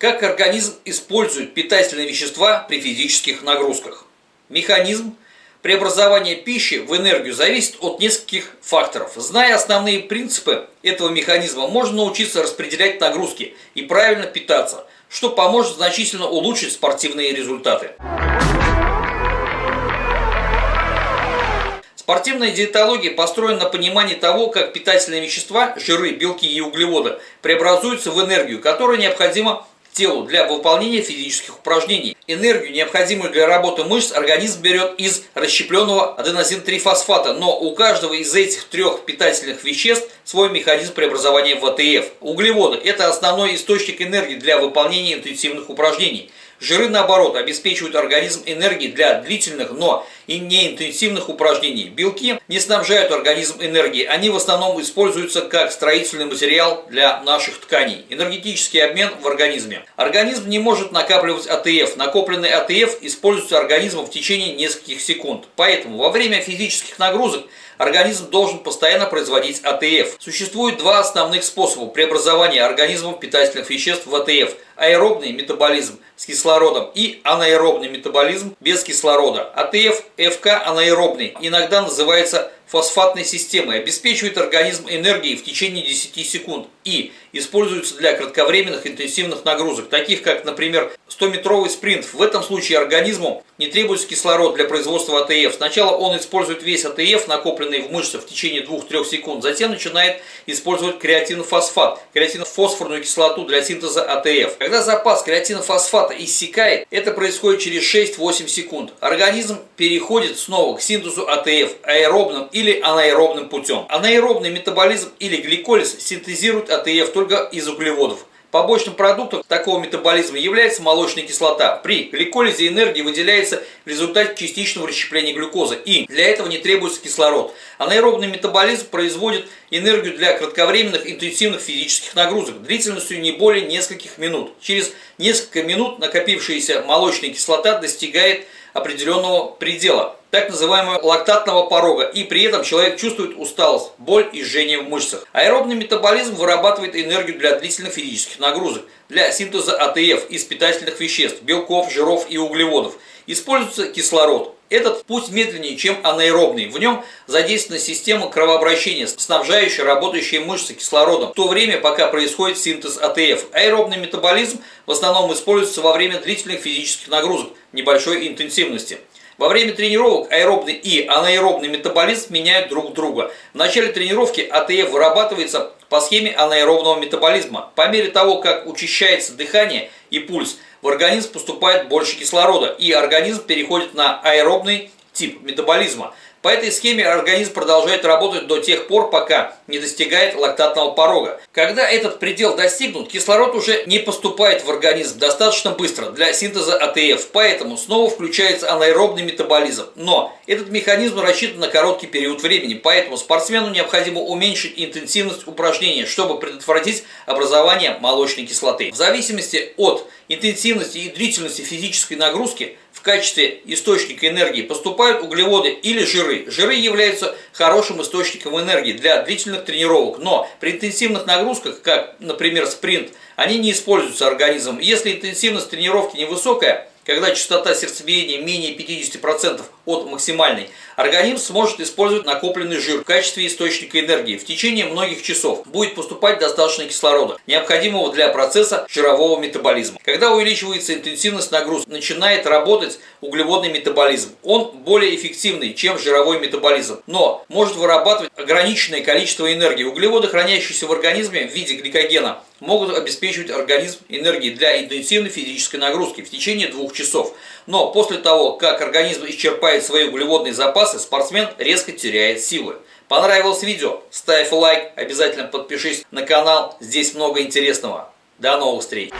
Как организм использует питательные вещества при физических нагрузках? Механизм преобразования пищи в энергию зависит от нескольких факторов. Зная основные принципы этого механизма, можно научиться распределять нагрузки и правильно питаться, что поможет значительно улучшить спортивные результаты. Спортивная диетология построена на понимании того, как питательные вещества, жиры, белки и углеводы преобразуются в энергию, которая необходима телу для выполнения физических упражнений. Энергию, необходимую для работы мышц, организм берет из расщепленного аденозинтрифосфата, но у каждого из этих трех питательных веществ свой механизм преобразования в АТФ. Углеводы – это основной источник энергии для выполнения интенсивных упражнений. Жиры, наоборот, обеспечивают организм энергией для длительных, но и неинтенсивных упражнений. Белки не снабжают организм энергией, они в основном используются как строительный материал для наших тканей. Энергетический обмен в организме. Организм не может накапливать АТФ. Накопленный АТФ используется организмом в течение нескольких секунд. Поэтому во время физических нагрузок организм должен постоянно производить АТФ. Существует два основных способа преобразования организмом питательных веществ в АТФ. Аэробный метаболизм с кислородом и анаэробный метаболизм без кислорода. АТФ, ФК анаэробный, иногда называется фосфатной системой, обеспечивает организм энергией в течение 10 секунд. И используется для кратковременных интенсивных нагрузок, таких как, например, 100-метровый спринт. В этом случае организму не требуется кислород для производства АТФ. Сначала он использует весь АТФ, накопленный в мышцах в течение 2-3 секунд, затем начинает использовать креатинофосфат, креатинофосфорную кислоту для синтеза АТФ. Когда запас креатинофосфата иссякает, это происходит через 6-8 секунд. Организм переходит снова к синтезу АТФ аэробным или анаэробным путем. Анаэробный метаболизм или гликолиз синтезирует АТФ только из углеводов. Побочным продуктом такого метаболизма является молочная кислота. При гликолизе энергии выделяется в результате частичного расщепления глюкозы, и для этого не требуется кислород. Анаэробный метаболизм производит энергию для кратковременных интенсивных физических нагрузок длительностью не более нескольких минут. Через несколько минут накопившаяся молочная кислота достигает определенного предела так называемого лактатного порога, и при этом человек чувствует усталость, боль и жжение в мышцах. Аэробный метаболизм вырабатывает энергию для длительных физических нагрузок, для синтеза АТФ из питательных веществ, белков, жиров и углеводов. Используется кислород. Этот путь медленнее, чем анаэробный. В нем задействована система кровообращения, снабжающая работающие мышцы кислородом, в то время, пока происходит синтез АТФ. Аэробный метаболизм в основном используется во время длительных физических нагрузок небольшой интенсивности. Во время тренировок аэробный и анаэробный метаболизм меняют друг друга. В начале тренировки АТФ вырабатывается по схеме анаэробного метаболизма. По мере того, как учащается дыхание и пульс, в организм поступает больше кислорода, и организм переходит на аэробный тип метаболизма. По этой схеме организм продолжает работать до тех пор, пока не достигает лактатного порога. Когда этот предел достигнут, кислород уже не поступает в организм достаточно быстро для синтеза АТФ, поэтому снова включается анаэробный метаболизм. Но этот механизм рассчитан на короткий период времени, поэтому спортсмену необходимо уменьшить интенсивность упражнения, чтобы предотвратить образование молочной кислоты. В зависимости от интенсивности и длительности физической нагрузки в качестве источника энергии поступают углеводы или жиры. Жиры являются хорошим источником энергии для длительных тренировок, но при интенсивных нагрузках, как, например, спринт, они не используются организмом. Если интенсивность тренировки невысокая, когда частота сердцебиения менее 50% от максимальной, организм сможет использовать накопленный жир в качестве источника энергии. В течение многих часов будет поступать достаточно кислорода, необходимого для процесса жирового метаболизма. Когда увеличивается интенсивность нагрузки, начинает работать углеводный метаболизм. Он более эффективный, чем жировой метаболизм, но может вырабатывать ограниченное количество энергии. Углеводы, хранящиеся в организме в виде гликогена, могут обеспечивать организм энергией для интенсивной физической нагрузки в течение двух часов. Но после того, как организм исчерпает свои углеводные запасы, спортсмен резко теряет силы. Понравилось видео? Ставь лайк, обязательно подпишись на канал, здесь много интересного. До новых встреч!